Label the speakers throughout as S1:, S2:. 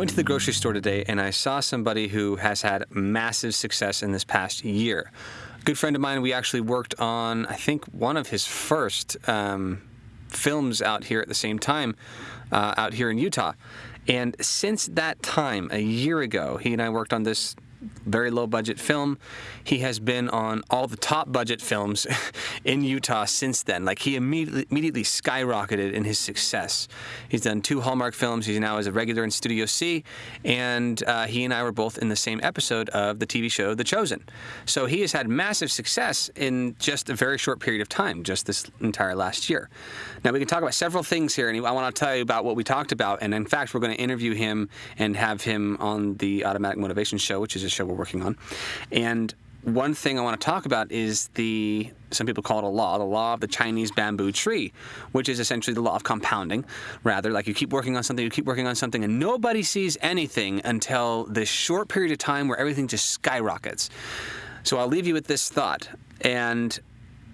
S1: went to the grocery store today and I saw somebody who has had massive success in this past year. A good friend of mine, we actually worked on, I think, one of his first um, films out here at the same time, uh, out here in Utah. And since that time, a year ago, he and I worked on this very low budget film. He has been on all the top budget films in Utah since then. Like he immediately, immediately skyrocketed in his success. He's done two Hallmark films. He's now as a regular in Studio C, and uh, he and I were both in the same episode of the TV show The Chosen. So he has had massive success in just a very short period of time, just this entire last year. Now we can talk about several things here, and I want to tell you about what we talked about. And in fact, we're going to interview him and have him on the Automatic Motivation Show, which is show we're working on. And one thing I want to talk about is the some people call it a law, the law of the Chinese bamboo tree, which is essentially the law of compounding. Rather, like you keep working on something, you keep working on something, and nobody sees anything until this short period of time where everything just skyrockets. So I'll leave you with this thought. And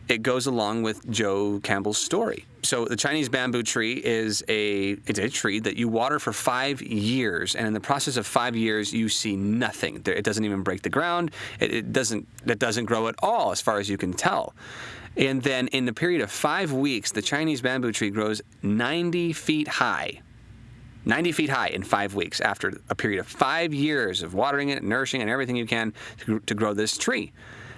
S1: it goes along with Joe Campbell's story. So the Chinese bamboo tree is a it's a tree that you water for five years, and in the process of five years, you see nothing. It doesn't even break the ground. It, it doesn't it doesn't grow at all, as far as you can tell. And then in the period of five weeks, the Chinese bamboo tree grows 90 feet high. 90 feet high in five weeks after a period of five years of watering it, nourishing, and everything you can to, to grow this tree.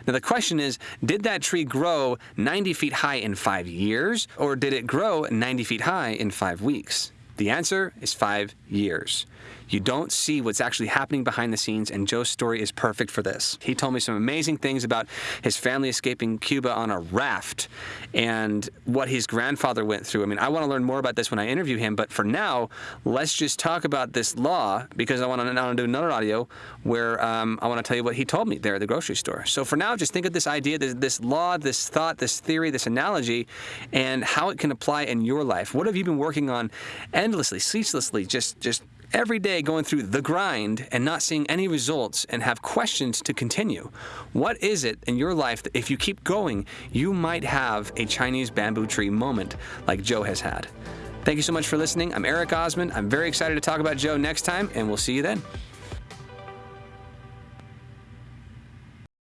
S1: Now, the question is did that tree grow 90 feet high in five years, or did it grow 90 feet high in five weeks? The answer is five years. You don't see what's actually happening behind the scenes, and Joe's story is perfect for this. He told me some amazing things about his family escaping Cuba on a raft and what his grandfather went through. I mean, I want to learn more about this when I interview him, but for now, let's just talk about this law because I want to now do another audio where um, I want to tell you what he told me there at the grocery store. So for now, just think of this idea, this, this law, this thought, this theory, this analogy, and how it can apply in your life. What have you been working on endlessly, ceaselessly, just just every day going through the grind and not seeing any results and have questions to continue. What is it in your life that if you keep going, you might have a Chinese bamboo tree moment like Joe has had? Thank you so much for listening. I'm Eric Osmond. I'm very excited to talk about Joe next time, and we'll see you then.